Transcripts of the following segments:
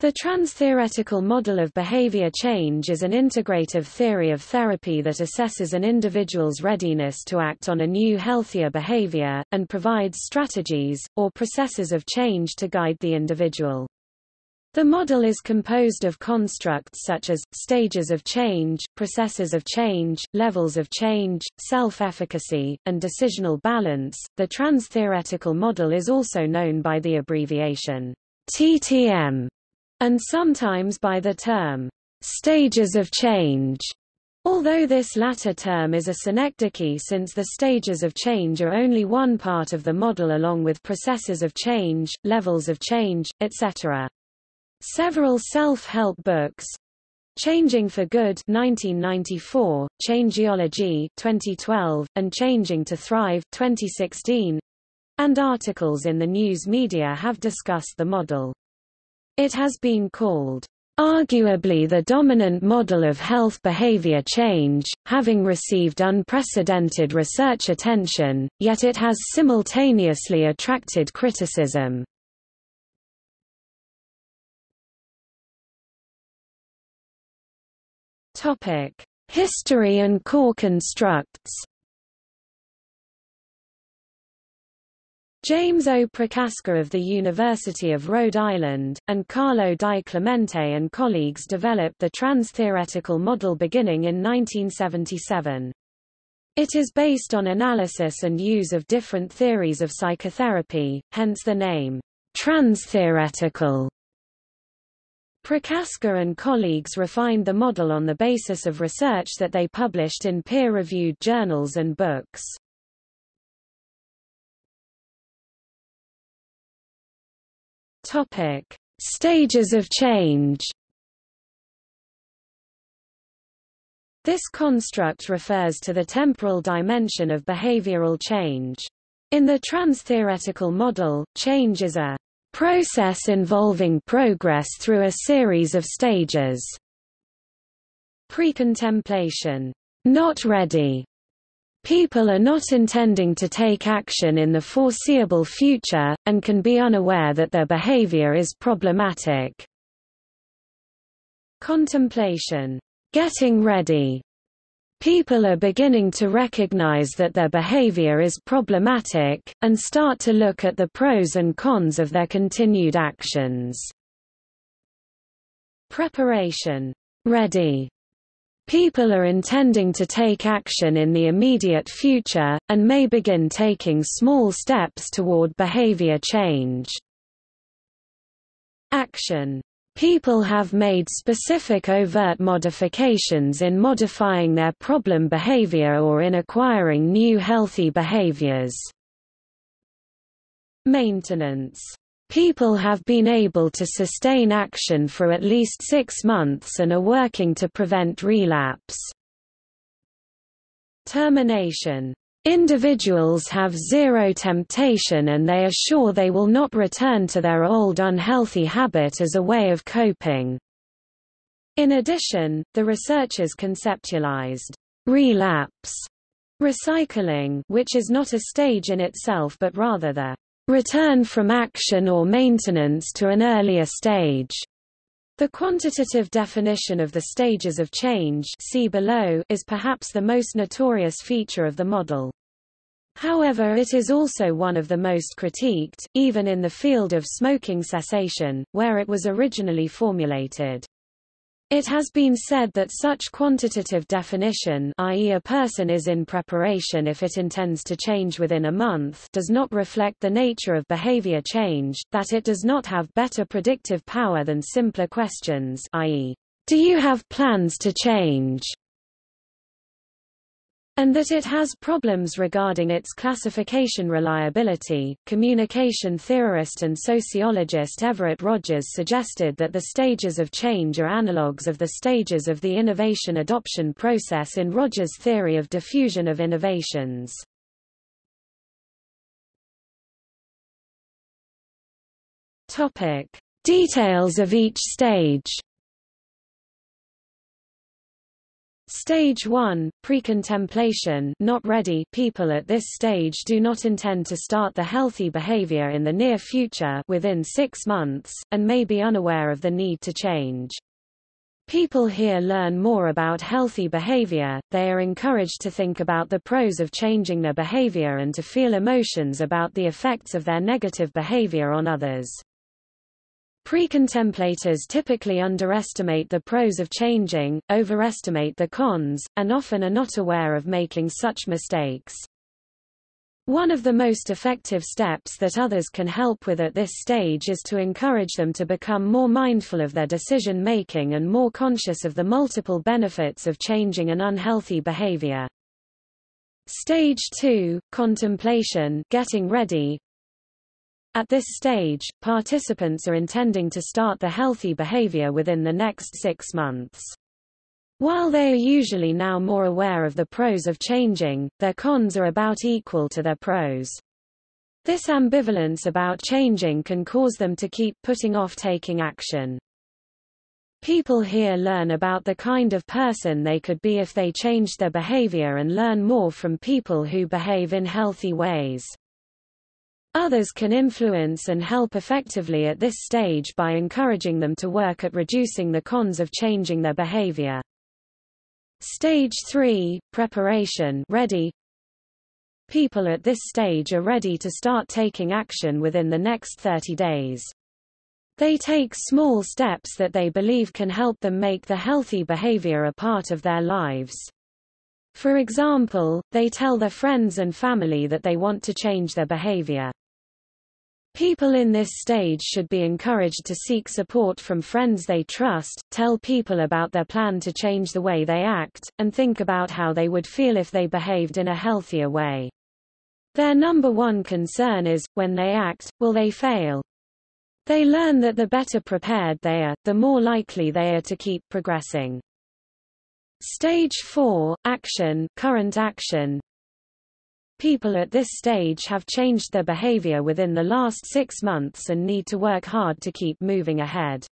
The trans-theoretical model of behavior change is an integrative theory of therapy that assesses an individual's readiness to act on a new healthier behavior, and provides strategies, or processes of change to guide the individual. The model is composed of constructs such as, stages of change, processes of change, levels of change, self-efficacy, and decisional balance. The trans-theoretical model is also known by the abbreviation TTM and sometimes by the term stages of change. Although this latter term is a synecdoche since the stages of change are only one part of the model along with processes of change, levels of change, etc. Several self-help books, Changing for Good 1994, Changeology 2012, and Changing to Thrive 2016, and articles in the news media have discussed the model. It has been called arguably the dominant model of health behavior change, having received unprecedented research attention, yet it has simultaneously attracted criticism. History and core constructs James O. Prochaska of the University of Rhode Island, and Carlo Di Clemente and colleagues developed the trans-theoretical model beginning in 1977. It is based on analysis and use of different theories of psychotherapy, hence the name, trans-theoretical. Prochaska and colleagues refined the model on the basis of research that they published in peer-reviewed journals and books. Topic: Stages of change. This construct refers to the temporal dimension of behavioral change. In the trans-theoretical model, change is a process involving progress through a series of stages. Pre-contemplation, not ready, People are not intending to take action in the foreseeable future, and can be unaware that their behavior is problematic. Contemplation. Getting ready. People are beginning to recognize that their behavior is problematic, and start to look at the pros and cons of their continued actions. Preparation. Ready. People are intending to take action in the immediate future, and may begin taking small steps toward behavior change. Action. People have made specific overt modifications in modifying their problem behavior or in acquiring new healthy behaviors. Maintenance People have been able to sustain action for at least six months and are working to prevent relapse. Termination. Individuals have zero temptation and they are sure they will not return to their old unhealthy habit as a way of coping. In addition, the researchers conceptualized relapse recycling which is not a stage in itself but rather the return from action or maintenance to an earlier stage. The quantitative definition of the stages of change see below is perhaps the most notorious feature of the model. However it is also one of the most critiqued, even in the field of smoking cessation, where it was originally formulated. It has been said that such quantitative definition i.e. a person is in preparation if it intends to change within a month does not reflect the nature of behavior change, that it does not have better predictive power than simpler questions i.e. Do you have plans to change? And that it has problems regarding its classification reliability. Communication theorist and sociologist Everett Rogers suggested that the stages of change are analogues of the stages of the innovation adoption process in Rogers' theory of diffusion of innovations. Topic: Details of each stage. Stage 1, pre-contemplation not ready people at this stage do not intend to start the healthy behavior in the near future within six months, and may be unaware of the need to change. People here learn more about healthy behavior, they are encouraged to think about the pros of changing their behavior and to feel emotions about the effects of their negative behavior on others. Pre-contemplators typically underestimate the pros of changing, overestimate the cons, and often are not aware of making such mistakes. One of the most effective steps that others can help with at this stage is to encourage them to become more mindful of their decision-making and more conscious of the multiple benefits of changing an unhealthy behavior. Stage 2, contemplation getting ready, at this stage, participants are intending to start the healthy behavior within the next six months. While they are usually now more aware of the pros of changing, their cons are about equal to their pros. This ambivalence about changing can cause them to keep putting off taking action. People here learn about the kind of person they could be if they changed their behavior and learn more from people who behave in healthy ways. Others can influence and help effectively at this stage by encouraging them to work at reducing the cons of changing their behavior. Stage 3, preparation ready. People at this stage are ready to start taking action within the next 30 days. They take small steps that they believe can help them make the healthy behavior a part of their lives. For example, they tell their friends and family that they want to change their behavior. People in this stage should be encouraged to seek support from friends they trust, tell people about their plan to change the way they act, and think about how they would feel if they behaved in a healthier way. Their number one concern is, when they act, will they fail? They learn that the better prepared they are, the more likely they are to keep progressing. Stage 4, Action current action, People at this stage have changed their behavior within the last six months and need to work hard to keep moving ahead.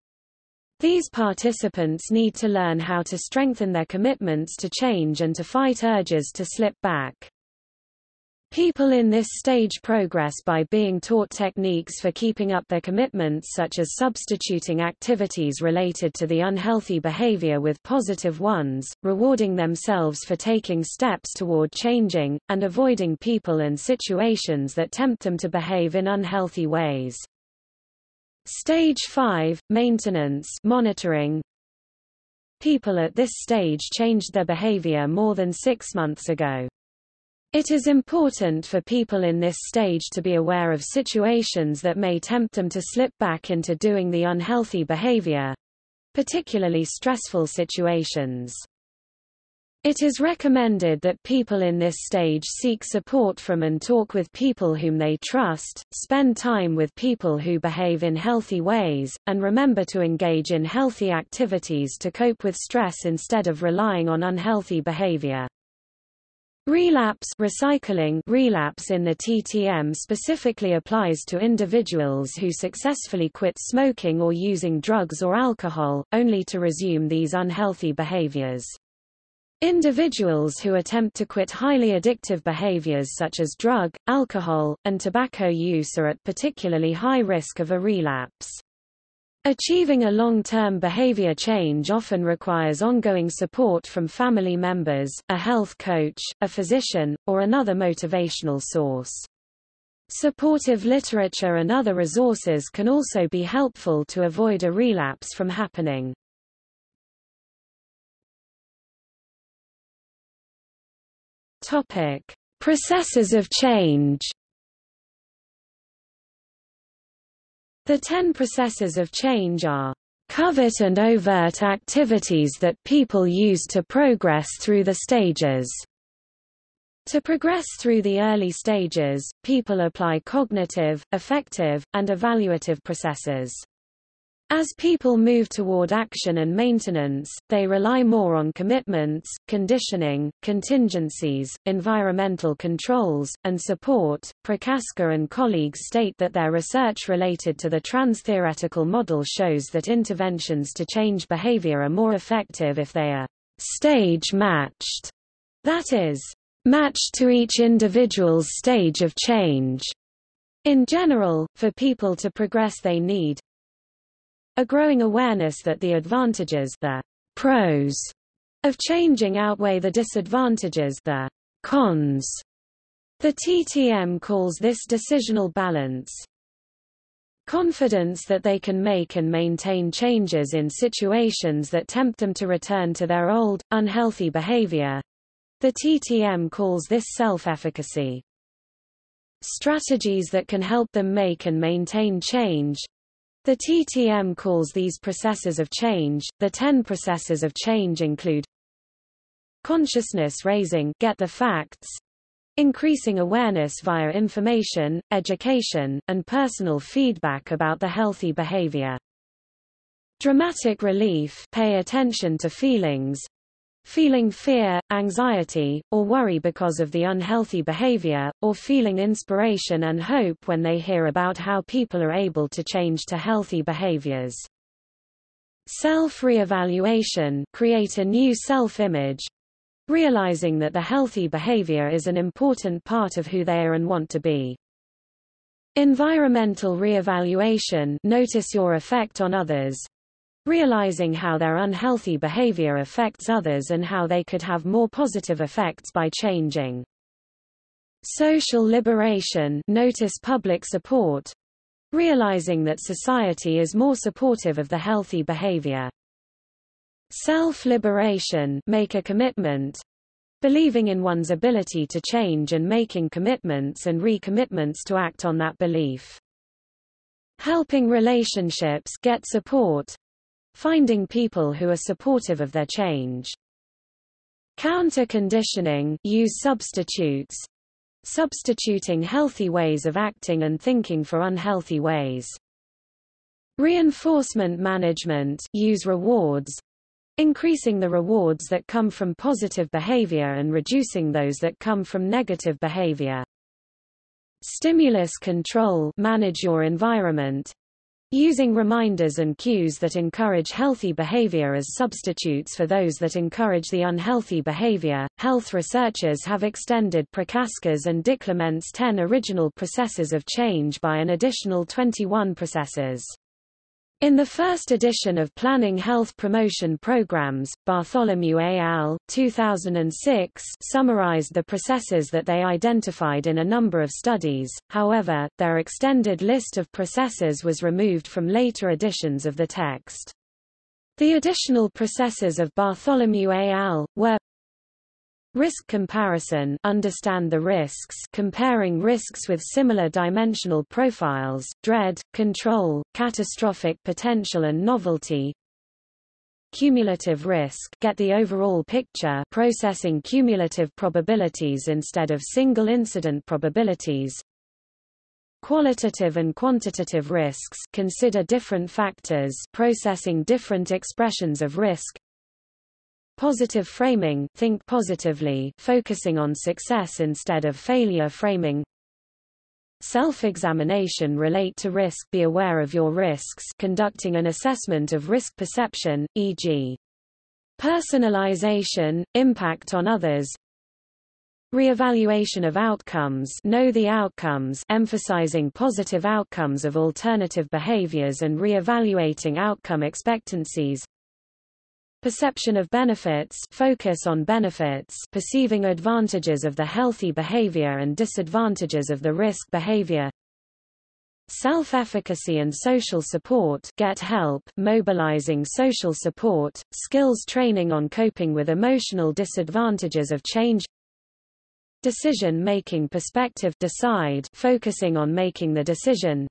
These participants need to learn how to strengthen their commitments to change and to fight urges to slip back. People in this stage progress by being taught techniques for keeping up their commitments such as substituting activities related to the unhealthy behavior with positive ones, rewarding themselves for taking steps toward changing, and avoiding people and situations that tempt them to behave in unhealthy ways. Stage 5, Maintenance monitoring. People at this stage changed their behavior more than six months ago. It is important for people in this stage to be aware of situations that may tempt them to slip back into doing the unhealthy behavior, particularly stressful situations. It is recommended that people in this stage seek support from and talk with people whom they trust, spend time with people who behave in healthy ways, and remember to engage in healthy activities to cope with stress instead of relying on unhealthy behavior. Relapse recycling relapse in the TTM specifically applies to individuals who successfully quit smoking or using drugs or alcohol, only to resume these unhealthy behaviors. Individuals who attempt to quit highly addictive behaviors such as drug, alcohol, and tobacco use are at particularly high risk of a relapse. Achieving a long-term behavior change often requires ongoing support from family members, a health coach, a physician, or another motivational source. Supportive literature and other resources can also be helpful to avoid a relapse from happening. Topic: Processes of change. The ten processes of change are covert and overt activities that people use to progress through the stages. To progress through the early stages, people apply cognitive, affective, and evaluative processes. As people move toward action and maintenance, they rely more on commitments, conditioning, contingencies, environmental controls, and support. Prochaska and colleagues state that their research related to the trans-theoretical model shows that interventions to change behavior are more effective if they are stage matched, that is, matched to each individual's stage of change. In general, for people to progress they need a growing awareness that the advantages the pros of changing outweigh the disadvantages the cons. The TTM calls this decisional balance. Confidence that they can make and maintain changes in situations that tempt them to return to their old, unhealthy behavior. The TTM calls this self-efficacy. Strategies that can help them make and maintain change. The TTM calls these processes of change. The 10 processes of change include consciousness raising, get the facts, increasing awareness via information, education, and personal feedback about the healthy behavior. Dramatic relief, pay attention to feelings, feeling fear, anxiety, or worry because of the unhealthy behavior, or feeling inspiration and hope when they hear about how people are able to change to healthy behaviors. Self-reevaluation, create a new self-image, realizing that the healthy behavior is an important part of who they are and want to be. Environmental reevaluation, notice your effect on others, realizing how their unhealthy behavior affects others and how they could have more positive effects by changing. Social liberation notice public support, realizing that society is more supportive of the healthy behavior. Self-liberation make a commitment, believing in one's ability to change and making commitments and recommitments to act on that belief. Helping relationships get support, Finding people who are supportive of their change. Counter-conditioning use substitutes. Substituting healthy ways of acting and thinking for unhealthy ways. Reinforcement management use rewards. Increasing the rewards that come from positive behavior and reducing those that come from negative behavior. Stimulus control manage your environment. Using reminders and cues that encourage healthy behavior as substitutes for those that encourage the unhealthy behavior, health researchers have extended Prochaska's and DiClemente's 10 original processes of change by an additional 21 processes. In the first edition of Planning Health Promotion Programs, Bartholomew et al. 2006 summarized the processes that they identified in a number of studies, however, their extended list of processes was removed from later editions of the text. The additional processes of Bartholomew et al. were Risk comparison understand the risks comparing risks with similar dimensional profiles, dread, control, catastrophic potential and novelty. Cumulative risk get the overall picture processing cumulative probabilities instead of single incident probabilities. Qualitative and quantitative risks consider different factors processing different expressions of risk Positive framing think positively, focusing on success instead of failure framing. Self-examination relate to risk be aware of your risks conducting an assessment of risk perception, e.g. Personalization, impact on others, Reevaluation of outcomes know the outcomes emphasizing positive outcomes of alternative behaviors and reevaluating outcome expectancies Perception of benefits focus on benefits perceiving advantages of the healthy behavior and disadvantages of the risk behavior. Self-efficacy and social support get help mobilizing social support, skills training on coping with emotional disadvantages of change. Decision-making perspective decide focusing on making the decision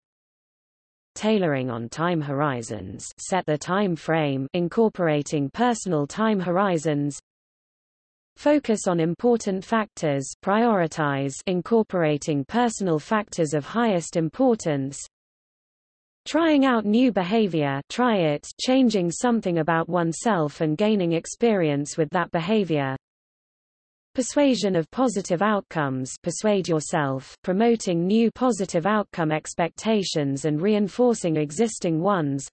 tailoring on time horizons set the time frame incorporating personal time horizons Focus on important factors prioritize incorporating personal factors of highest importance Trying out new behavior try it changing something about oneself and gaining experience with that behavior Persuasion of positive outcomes persuade yourself, promoting new positive outcome expectations and reinforcing existing ones.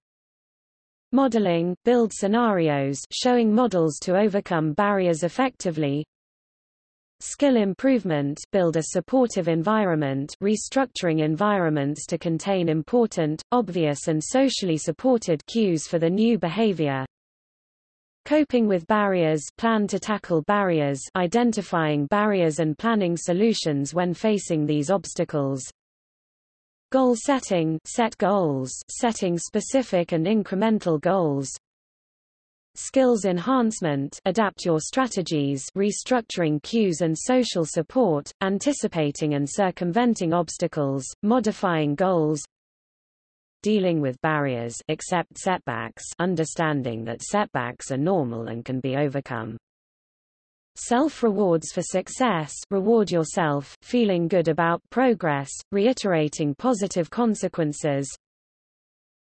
Modeling, build scenarios showing models to overcome barriers effectively. Skill improvement, build a supportive environment restructuring environments to contain important, obvious and socially supported cues for the new behavior. Coping with barriers plan to tackle barriers identifying barriers and planning solutions when facing these obstacles. Goal setting set goals, setting specific and incremental goals. Skills enhancement adapt your strategies restructuring cues and social support, anticipating and circumventing obstacles, modifying goals dealing with barriers accept setbacks understanding that setbacks are normal and can be overcome. Self-rewards for success reward yourself, feeling good about progress, reiterating positive consequences,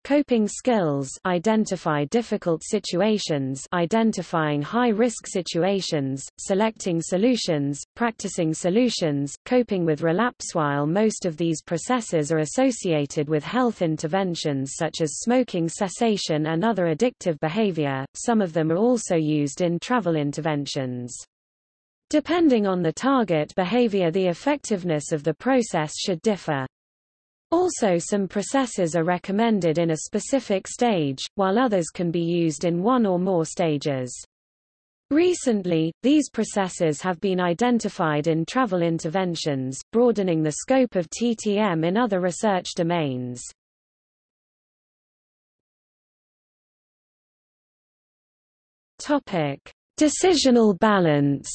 Coping skills identify difficult situations identifying high-risk situations, selecting solutions, practicing solutions, coping with relapse While most of these processes are associated with health interventions such as smoking cessation and other addictive behavior, some of them are also used in travel interventions. Depending on the target behavior the effectiveness of the process should differ. Also some processes are recommended in a specific stage, while others can be used in one or more stages. Recently, these processes have been identified in travel interventions, broadening the scope of TTM in other research domains. Topic: Decisional balance.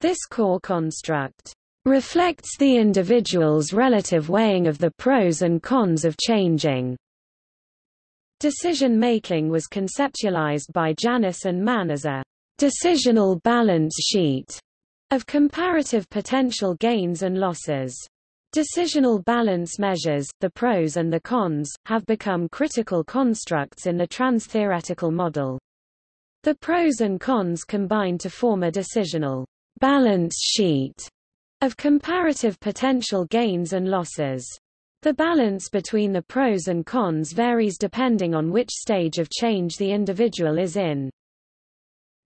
This core construct reflects the individual's relative weighing of the pros and cons of changing. Decision-making was conceptualized by Janis and Mann as a decisional balance sheet of comparative potential gains and losses. Decisional balance measures, the pros and the cons, have become critical constructs in the trans-theoretical model. The pros and cons combine to form a decisional balance sheet of comparative potential gains and losses. The balance between the pros and cons varies depending on which stage of change the individual is in.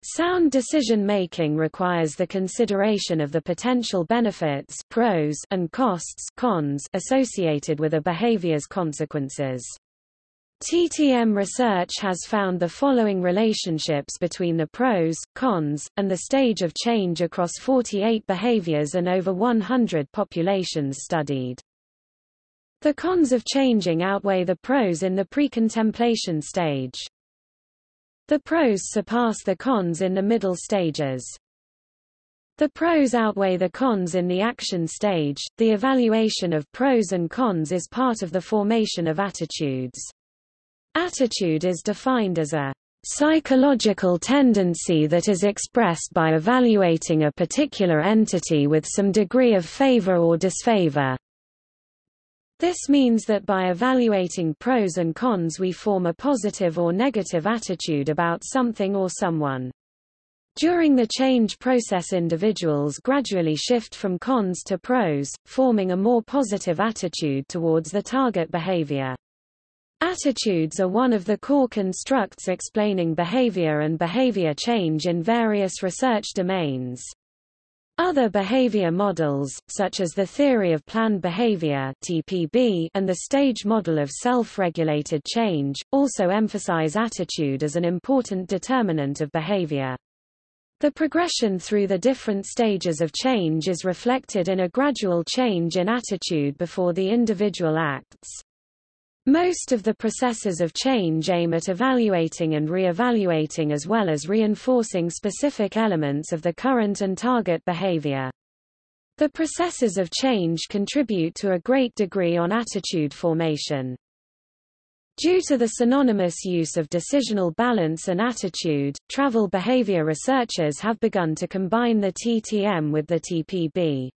Sound decision-making requires the consideration of the potential benefits pros and costs cons associated with a behavior's consequences. TTM research has found the following relationships between the pros, cons, and the stage of change across 48 behaviors and over 100 populations studied. The cons of changing outweigh the pros in the pre-contemplation stage. The pros surpass the cons in the middle stages. The pros outweigh the cons in the action stage. The evaluation of pros and cons is part of the formation of attitudes. Attitude is defined as a psychological tendency that is expressed by evaluating a particular entity with some degree of favor or disfavor. This means that by evaluating pros and cons we form a positive or negative attitude about something or someone. During the change process individuals gradually shift from cons to pros, forming a more positive attitude towards the target behavior. Attitudes are one of the core constructs explaining behavior and behavior change in various research domains. Other behavior models, such as the theory of planned behavior (TPB) and the stage model of self-regulated change, also emphasize attitude as an important determinant of behavior. The progression through the different stages of change is reflected in a gradual change in attitude before the individual acts. Most of the processes of change aim at evaluating and re-evaluating as well as reinforcing specific elements of the current and target behavior. The processes of change contribute to a great degree on attitude formation. Due to the synonymous use of decisional balance and attitude, travel behavior researchers have begun to combine the TTM with the TPB.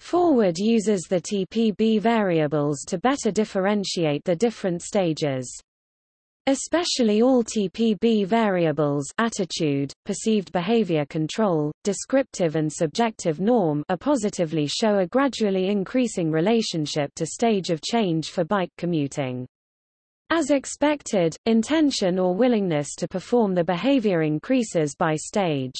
Forward uses the TPB variables to better differentiate the different stages. Especially all TPB variables attitude, perceived behavior control, descriptive and subjective norm are positively show a gradually increasing relationship to stage of change for bike commuting. As expected, intention or willingness to perform the behavior increases by stage.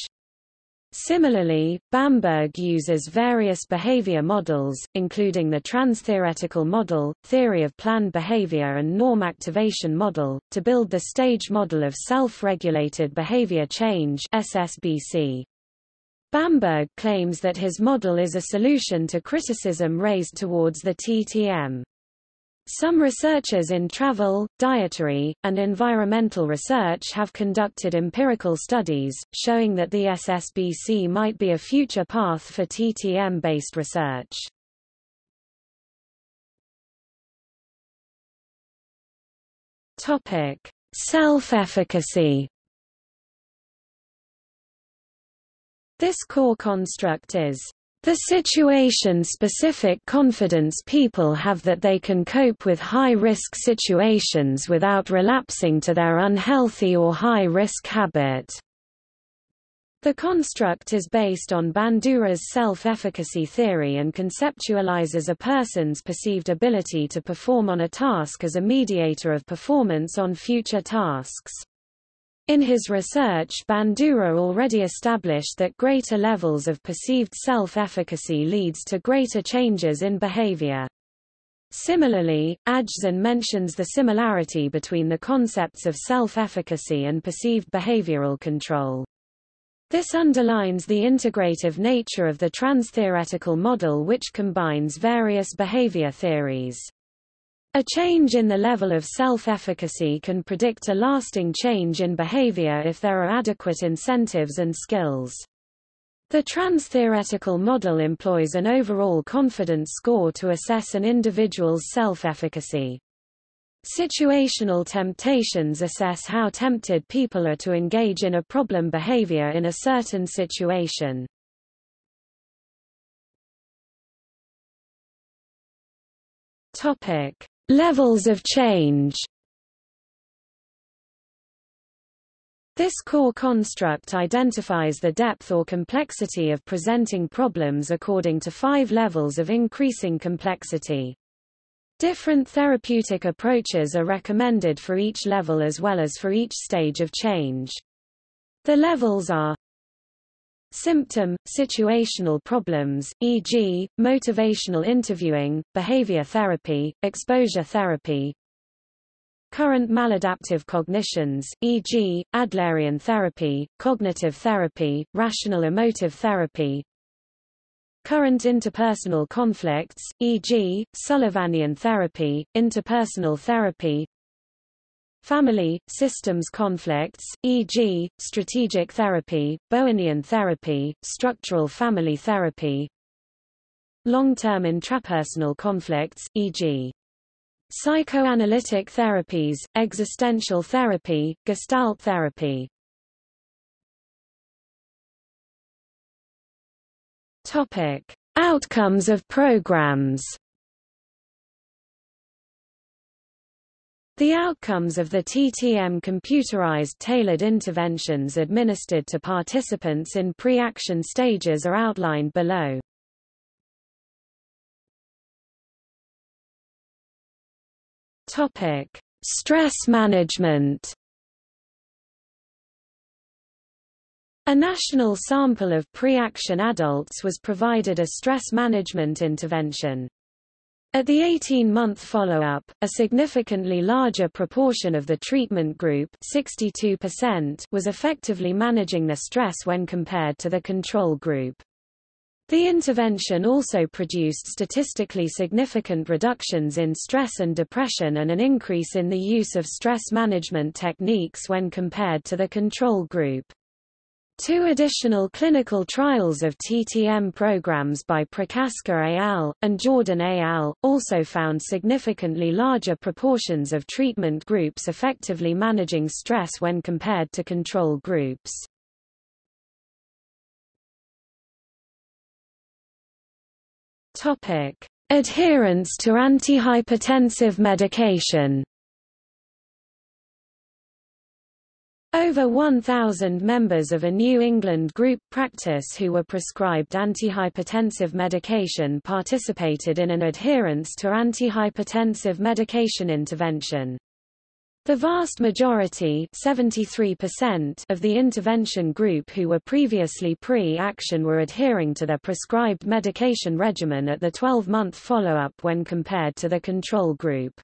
Similarly, Bamberg uses various behavior models, including the trans-theoretical model, theory of planned behavior and norm activation model, to build the stage model of self-regulated behavior change SSBC. Bamberg claims that his model is a solution to criticism raised towards the TTM. Some researchers in travel, dietary, and environmental research have conducted empirical studies, showing that the SSBC might be a future path for TTM-based research. Self-efficacy This core construct is the situation-specific confidence people have that they can cope with high-risk situations without relapsing to their unhealthy or high-risk habit. The construct is based on Bandura's self-efficacy theory and conceptualizes a person's perceived ability to perform on a task as a mediator of performance on future tasks. In his research Bandura already established that greater levels of perceived self-efficacy leads to greater changes in behavior. Similarly, Ajzen mentions the similarity between the concepts of self-efficacy and perceived behavioral control. This underlines the integrative nature of the trans-theoretical model which combines various behavior theories. A change in the level of self-efficacy can predict a lasting change in behavior if there are adequate incentives and skills. The trans-theoretical model employs an overall confidence score to assess an individual's self-efficacy. Situational temptations assess how tempted people are to engage in a problem behavior in a certain situation. Topic: Levels of change This core construct identifies the depth or complexity of presenting problems according to five levels of increasing complexity. Different therapeutic approaches are recommended for each level as well as for each stage of change. The levels are Symptom, situational problems, e.g., motivational interviewing, behavior therapy, exposure therapy. Current maladaptive cognitions, e.g., Adlerian therapy, cognitive therapy, rational emotive therapy. Current interpersonal conflicts, e.g., Sullivanian therapy, interpersonal therapy, Family, systems conflicts, e.g., strategic therapy, Bowenian therapy, structural family therapy Long-term intrapersonal conflicts, e.g. Psychoanalytic therapies, existential therapy, gestalt therapy Topic. Outcomes of programs The outcomes of the TTM computerized tailored interventions administered to participants in pre-action stages are outlined below. Topic: Stress management. A national sample of pre-action adults was provided a stress management intervention. At the 18-month follow-up, a significantly larger proportion of the treatment group 62% was effectively managing their stress when compared to the control group. The intervention also produced statistically significant reductions in stress and depression and an increase in the use of stress management techniques when compared to the control group. Two additional clinical trials of TTM programs by Prochaska et al. and Jordan et al. also found significantly larger proportions of treatment groups effectively managing stress when compared to control groups. Adherence to antihypertensive medication. Over 1,000 members of a New England group practice who were prescribed antihypertensive medication participated in an adherence to antihypertensive medication intervention. The vast majority 73% of the intervention group who were previously pre-action were adhering to their prescribed medication regimen at the 12-month follow-up when compared to the control group.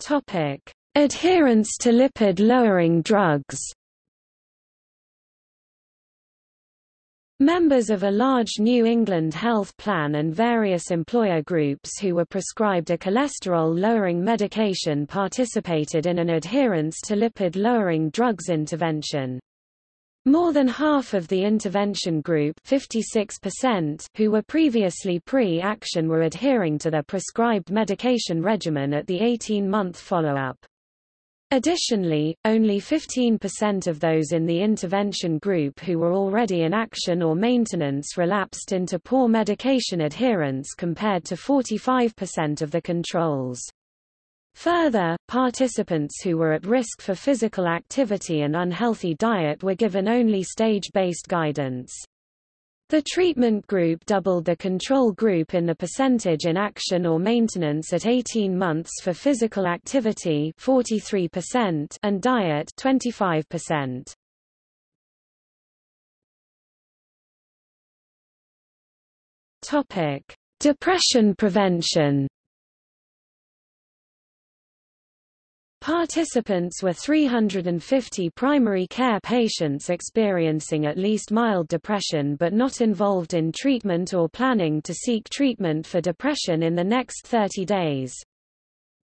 Topic: Adherence to lipid-lowering drugs. Members of a large New England health plan and various employer groups who were prescribed a cholesterol-lowering medication participated in an adherence to lipid-lowering drugs intervention. More than half of the intervention group 56% who were previously pre-action were adhering to their prescribed medication regimen at the 18-month follow-up. Additionally, only 15% of those in the intervention group who were already in action or maintenance relapsed into poor medication adherence compared to 45% of the controls. Further, participants who were at risk for physical activity and unhealthy diet were given only stage-based guidance. The treatment group doubled the control group in the percentage in action or maintenance at 18 months for physical activity 43% and diet 25%. Topic: Depression prevention. Participants were 350 primary care patients experiencing at least mild depression but not involved in treatment or planning to seek treatment for depression in the next 30 days.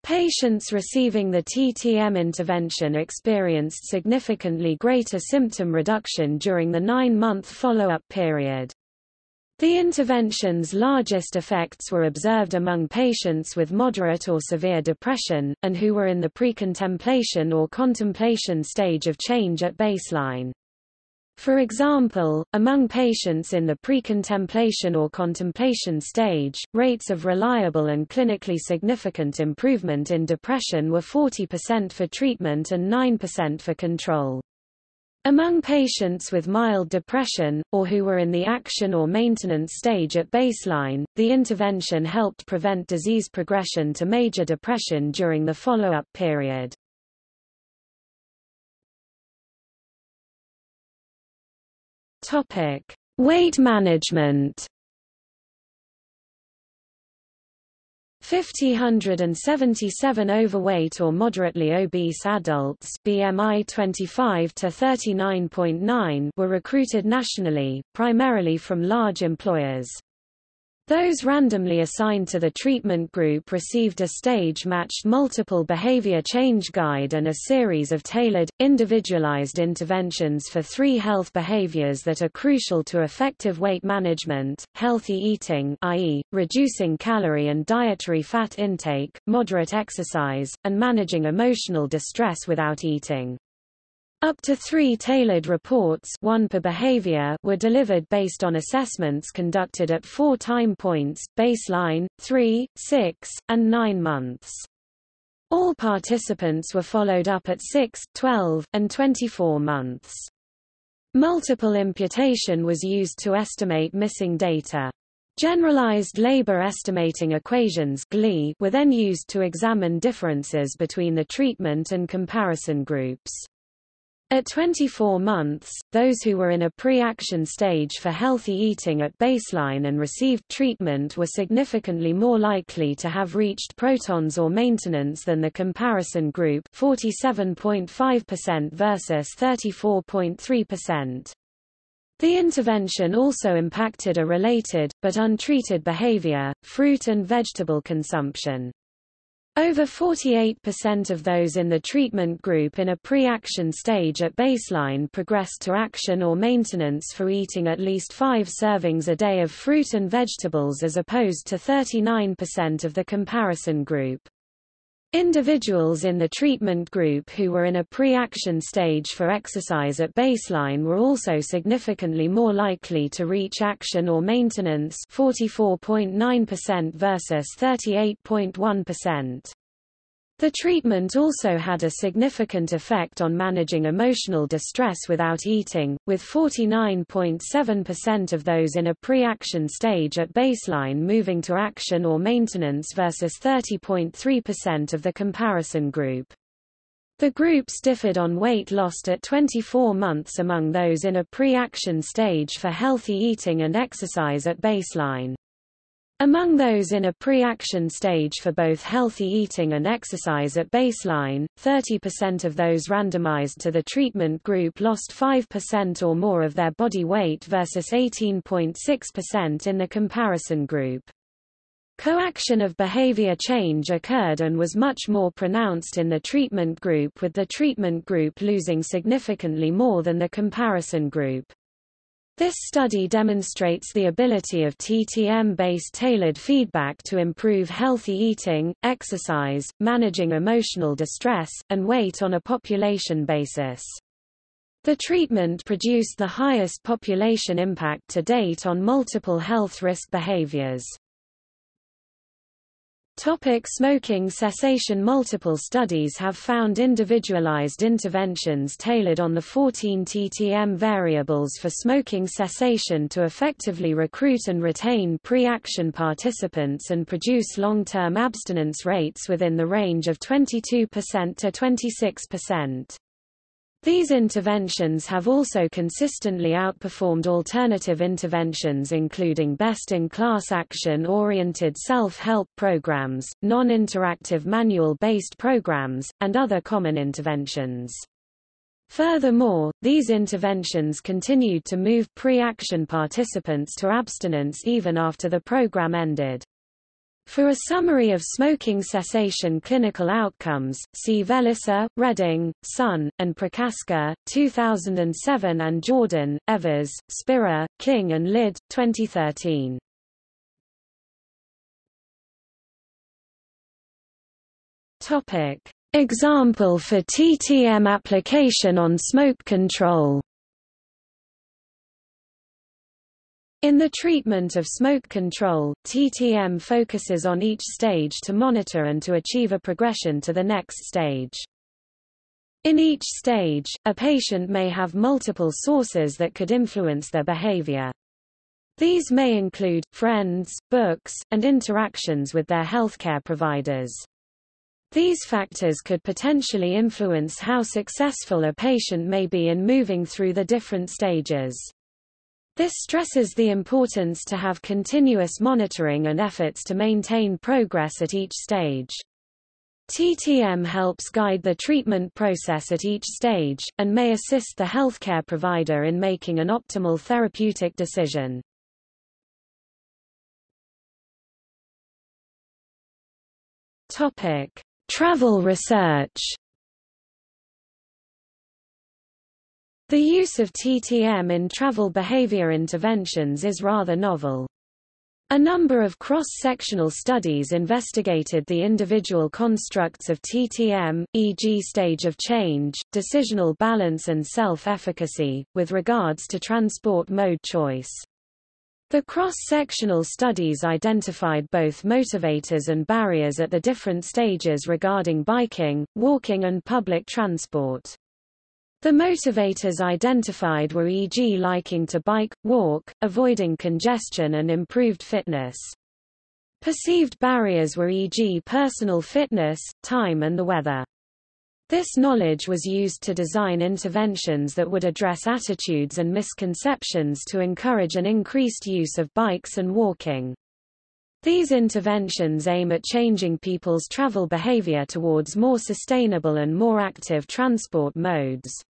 Patients receiving the TTM intervention experienced significantly greater symptom reduction during the nine-month follow-up period. The intervention's largest effects were observed among patients with moderate or severe depression, and who were in the pre-contemplation or contemplation stage of change at baseline. For example, among patients in the pre-contemplation or contemplation stage, rates of reliable and clinically significant improvement in depression were 40% for treatment and 9% for control. Among patients with mild depression, or who were in the action or maintenance stage at baseline, the intervention helped prevent disease progression to major depression during the follow-up period. Weight management 5,077 overweight or moderately obese adults BMI 25 to 39.9 were recruited nationally, primarily from large employers. Those randomly assigned to the treatment group received a stage-matched multiple behavior change guide and a series of tailored, individualized interventions for three health behaviors that are crucial to effective weight management, healthy eating i.e., reducing calorie and dietary fat intake, moderate exercise, and managing emotional distress without eating. Up to three tailored reports one per behavior were delivered based on assessments conducted at four time points, baseline, 3, 6, and 9 months. All participants were followed up at 6, 12, and 24 months. Multiple imputation was used to estimate missing data. Generalized labor estimating equations were then used to examine differences between the treatment and comparison groups. At 24 months, those who were in a pre-action stage for healthy eating at baseline and received treatment were significantly more likely to have reached protons or maintenance than the comparison group 47.5% versus 34.3%. The intervention also impacted a related, but untreated behavior, fruit and vegetable consumption. Over 48% of those in the treatment group in a pre-action stage at baseline progressed to action or maintenance for eating at least five servings a day of fruit and vegetables as opposed to 39% of the comparison group. Individuals in the treatment group who were in a pre-action stage for exercise at baseline were also significantly more likely to reach action or maintenance 44.9% versus 38.1%. The treatment also had a significant effect on managing emotional distress without eating, with 49.7% of those in a pre-action stage at baseline moving to action or maintenance versus 30.3% of the comparison group. The groups differed on weight lost at 24 months among those in a pre-action stage for healthy eating and exercise at baseline. Among those in a pre-action stage for both healthy eating and exercise at baseline, 30% of those randomized to the treatment group lost 5% or more of their body weight versus 18.6% in the comparison group. Coaction of behavior change occurred and was much more pronounced in the treatment group with the treatment group losing significantly more than the comparison group. This study demonstrates the ability of TTM-based tailored feedback to improve healthy eating, exercise, managing emotional distress, and weight on a population basis. The treatment produced the highest population impact to date on multiple health risk behaviors. Topic smoking cessation Multiple studies have found individualized interventions tailored on the 14 TTM variables for smoking cessation to effectively recruit and retain pre-action participants and produce long-term abstinence rates within the range of 22% to 26%. These interventions have also consistently outperformed alternative interventions including best-in-class action-oriented self-help programs, non-interactive manual-based programs, and other common interventions. Furthermore, these interventions continued to move pre-action participants to abstinence even after the program ended. For a summary of smoking cessation clinical outcomes, see Velicer, Redding, Sun, and Prochaska, 2007 and Jordan, Evers, Spira, King and Lid, 2013. Topic. Example for TTM application on smoke control In the treatment of smoke control, TTM focuses on each stage to monitor and to achieve a progression to the next stage. In each stage, a patient may have multiple sources that could influence their behavior. These may include, friends, books, and interactions with their healthcare providers. These factors could potentially influence how successful a patient may be in moving through the different stages. This stresses the importance to have continuous monitoring and efforts to maintain progress at each stage. TTM helps guide the treatment process at each stage, and may assist the healthcare provider in making an optimal therapeutic decision. Topic. Travel research The use of TTM in travel behavior interventions is rather novel. A number of cross-sectional studies investigated the individual constructs of TTM, e.g. stage of change, decisional balance and self-efficacy, with regards to transport mode choice. The cross-sectional studies identified both motivators and barriers at the different stages regarding biking, walking and public transport. The motivators identified were e.g. liking to bike, walk, avoiding congestion and improved fitness. Perceived barriers were e.g. personal fitness, time and the weather. This knowledge was used to design interventions that would address attitudes and misconceptions to encourage an increased use of bikes and walking. These interventions aim at changing people's travel behavior towards more sustainable and more active transport modes.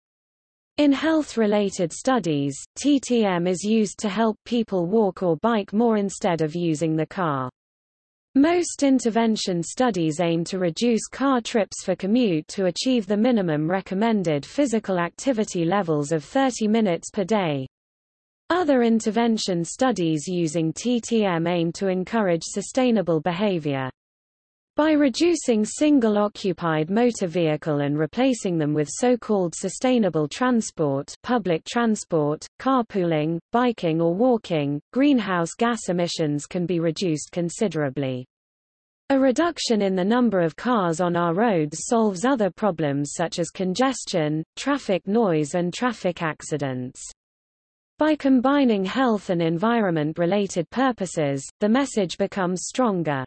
In health-related studies, TTM is used to help people walk or bike more instead of using the car. Most intervention studies aim to reduce car trips for commute to achieve the minimum recommended physical activity levels of 30 minutes per day. Other intervention studies using TTM aim to encourage sustainable behavior. By reducing single-occupied motor vehicle and replacing them with so-called sustainable transport public transport, carpooling, biking or walking, greenhouse gas emissions can be reduced considerably. A reduction in the number of cars on our roads solves other problems such as congestion, traffic noise and traffic accidents. By combining health and environment-related purposes, the message becomes stronger.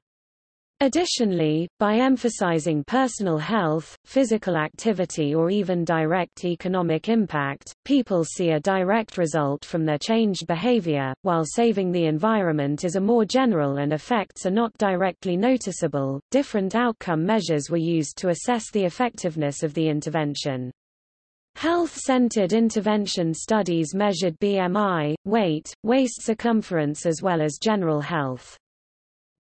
Additionally, by emphasizing personal health, physical activity or even direct economic impact, people see a direct result from their changed behavior, while saving the environment is a more general and effects are not directly noticeable. Different outcome measures were used to assess the effectiveness of the intervention. Health-centered intervention studies measured BMI, weight, waist circumference as well as general health.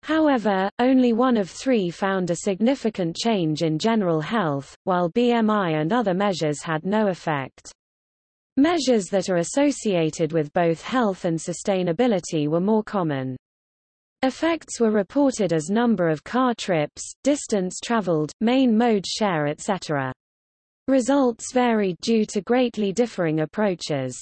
However, only one of three found a significant change in general health, while BMI and other measures had no effect. Measures that are associated with both health and sustainability were more common. Effects were reported as number of car trips, distance traveled, main mode share etc. Results varied due to greatly differing approaches.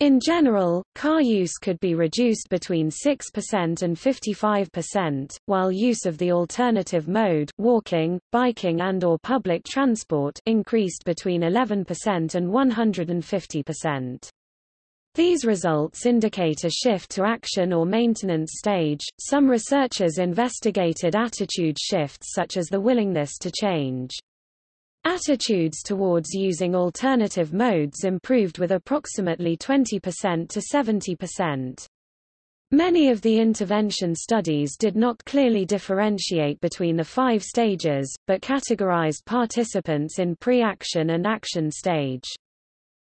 In general, car use could be reduced between 6% and 55%, while use of the alternative mode walking, biking and or public transport increased between 11% and 150%. These results indicate a shift to action or maintenance stage. Some researchers investigated attitude shifts such as the willingness to change. Attitudes towards using alternative modes improved with approximately 20% to 70%. Many of the intervention studies did not clearly differentiate between the five stages, but categorized participants in pre-action and action stage.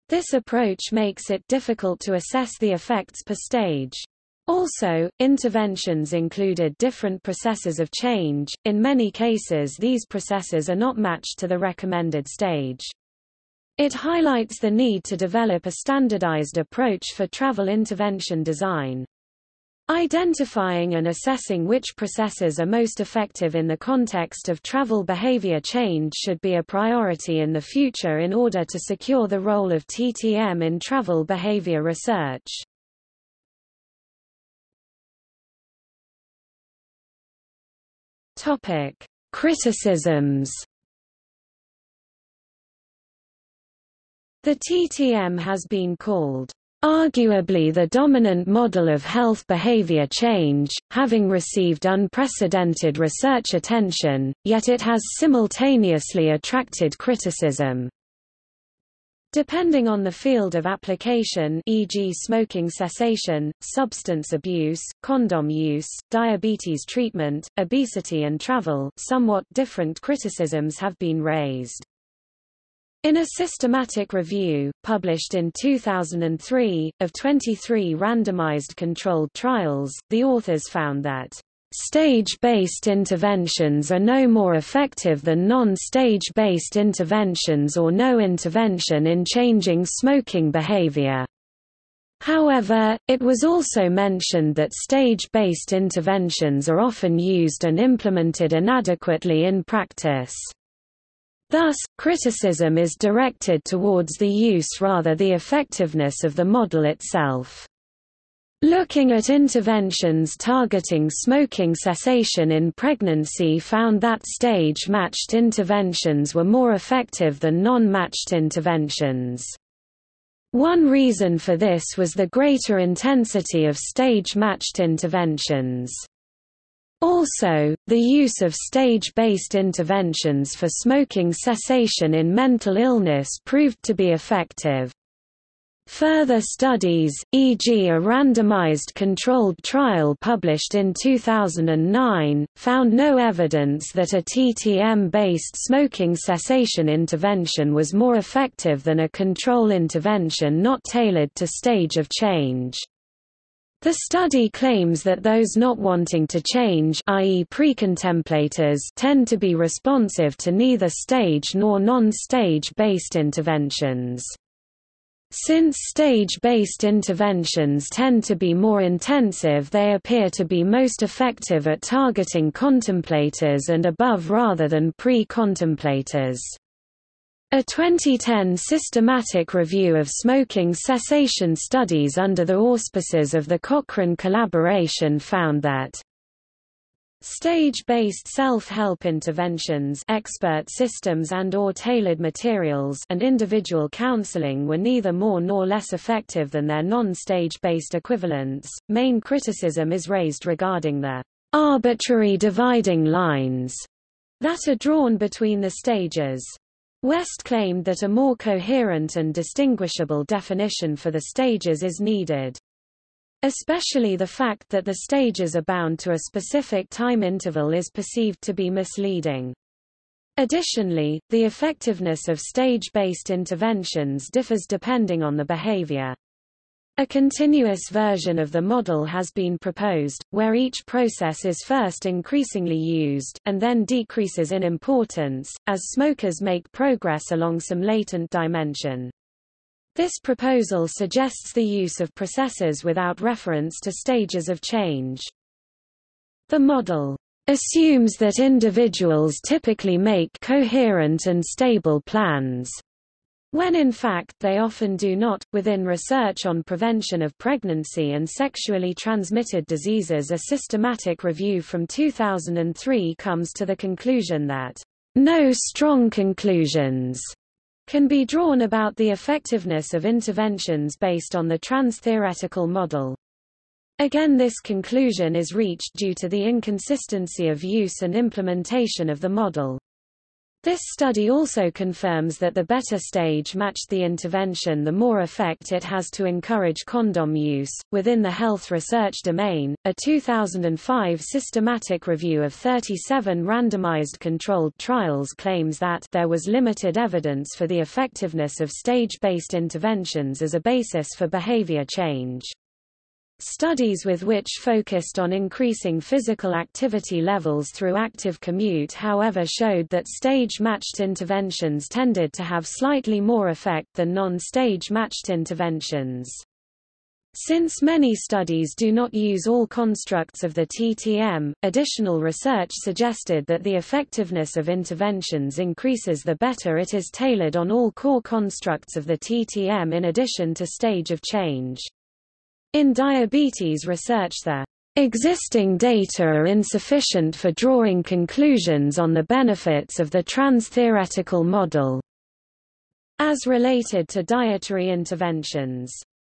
This approach makes it difficult to assess the effects per stage. Also, interventions included different processes of change, in many cases these processes are not matched to the recommended stage. It highlights the need to develop a standardized approach for travel intervention design. Identifying and assessing which processes are most effective in the context of travel behavior change should be a priority in the future in order to secure the role of TTM in travel behavior research. Topic: Criticisms. The TTM has been called arguably the dominant model of health behavior change, having received unprecedented research attention, yet it has simultaneously attracted criticism. Depending on the field of application e.g. smoking cessation, substance abuse, condom use, diabetes treatment, obesity and travel, somewhat different criticisms have been raised. In a systematic review, published in 2003, of 23 randomized controlled trials, the authors found that Stage-based interventions are no more effective than non-stage-based interventions or no intervention in changing smoking behavior. However, it was also mentioned that stage-based interventions are often used and implemented inadequately in practice. Thus, criticism is directed towards the use rather than the effectiveness of the model itself. Looking at interventions targeting smoking cessation in pregnancy found that stage-matched interventions were more effective than non-matched interventions. One reason for this was the greater intensity of stage-matched interventions. Also, the use of stage-based interventions for smoking cessation in mental illness proved to be effective. Further studies, e.g. a randomized controlled trial published in 2009, found no evidence that a TTM-based smoking cessation intervention was more effective than a control intervention not tailored to stage of change. The study claims that those not wanting to change i.e. precontemplators tend to be responsive to neither stage nor non-stage based interventions. Since stage-based interventions tend to be more intensive they appear to be most effective at targeting contemplators and above rather than pre-contemplators. A 2010 systematic review of smoking cessation studies under the auspices of the Cochrane collaboration found that Stage-based self-help interventions expert systems and or tailored materials and individual counseling were neither more nor less effective than their non-stage-based equivalents. Main criticism is raised regarding the arbitrary dividing lines that are drawn between the stages. West claimed that a more coherent and distinguishable definition for the stages is needed. Especially the fact that the stages are bound to a specific time interval is perceived to be misleading. Additionally, the effectiveness of stage-based interventions differs depending on the behavior. A continuous version of the model has been proposed, where each process is first increasingly used, and then decreases in importance, as smokers make progress along some latent dimension. This proposal suggests the use of processes without reference to stages of change. The model assumes that individuals typically make coherent and stable plans, when in fact they often do not. Within research on prevention of pregnancy and sexually transmitted diseases, a systematic review from 2003 comes to the conclusion that no strong conclusions can be drawn about the effectiveness of interventions based on the trans-theoretical model. Again this conclusion is reached due to the inconsistency of use and implementation of the model. This study also confirms that the better stage matched the intervention the more effect it has to encourage condom use. Within the health research domain, a 2005 systematic review of 37 randomized controlled trials claims that there was limited evidence for the effectiveness of stage-based interventions as a basis for behavior change. Studies with which focused on increasing physical activity levels through active commute however showed that stage-matched interventions tended to have slightly more effect than non-stage matched interventions. Since many studies do not use all constructs of the TTM, additional research suggested that the effectiveness of interventions increases the better it is tailored on all core constructs of the TTM in addition to stage of change. In diabetes research the existing data are insufficient for drawing conclusions on the benefits of the trans-theoretical model as related to dietary interventions.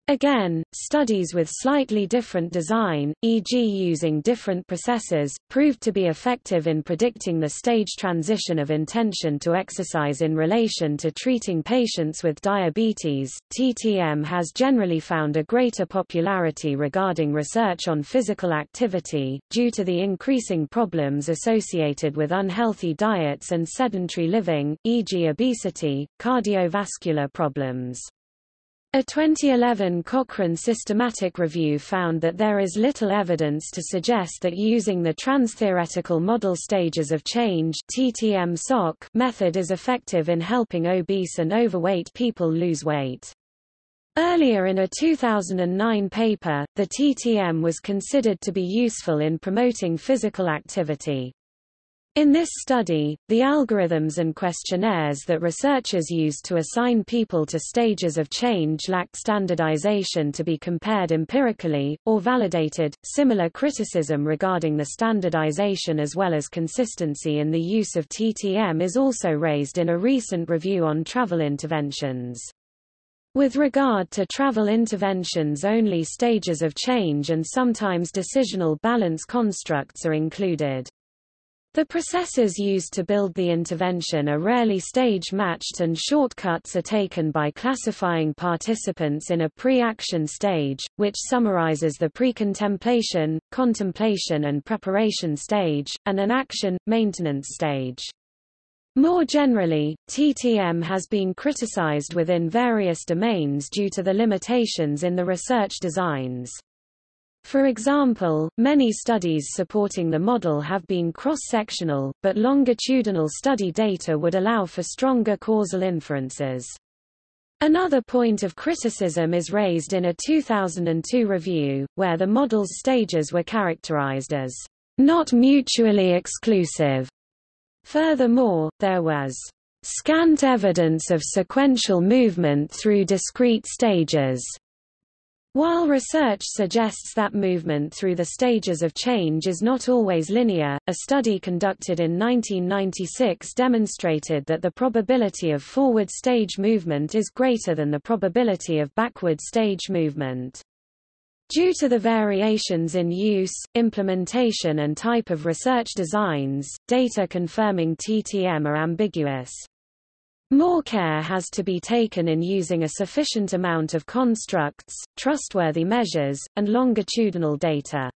Again, studies with slightly different design, e.g. using different processes, proved to be effective in predicting the stage transition of intention to exercise in relation to treating patients with diabetes. TTM has generally found a greater popularity regarding research on physical activity, due to the increasing problems associated with unhealthy diets and sedentary living, e.g. obesity, cardiovascular problems. A 2011 Cochrane systematic review found that there is little evidence to suggest that using the trans-theoretical model stages of change method is effective in helping obese and overweight people lose weight. Earlier in a 2009 paper, the TTM was considered to be useful in promoting physical activity. In this study, the algorithms and questionnaires that researchers used to assign people to stages of change lacked standardization to be compared empirically, or validated. Similar criticism regarding the standardization as well as consistency in the use of TTM is also raised in a recent review on travel interventions. With regard to travel interventions only stages of change and sometimes decisional balance constructs are included. The processes used to build the intervention are rarely stage-matched and shortcuts are taken by classifying participants in a pre-action stage, which summarizes the pre-contemplation, contemplation and preparation stage, and an action, maintenance stage. More generally, TTM has been criticized within various domains due to the limitations in the research designs. For example, many studies supporting the model have been cross-sectional, but longitudinal study data would allow for stronger causal inferences. Another point of criticism is raised in a 2002 review, where the model's stages were characterized as not mutually exclusive. Furthermore, there was scant evidence of sequential movement through discrete stages, While research suggests that movement through the stages of change is not always linear, a study conducted in 1996 demonstrated that the probability of forward stage movement is greater than the probability of backward stage movement. Due to the variations in use, implementation and type of research designs, data confirming TTM are ambiguous. More care has to be taken in using a sufficient amount of constructs, trustworthy measures, and longitudinal data.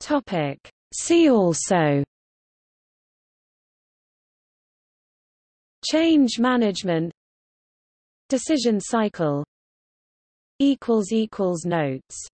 Topic. See also Change management Decision cycle Notes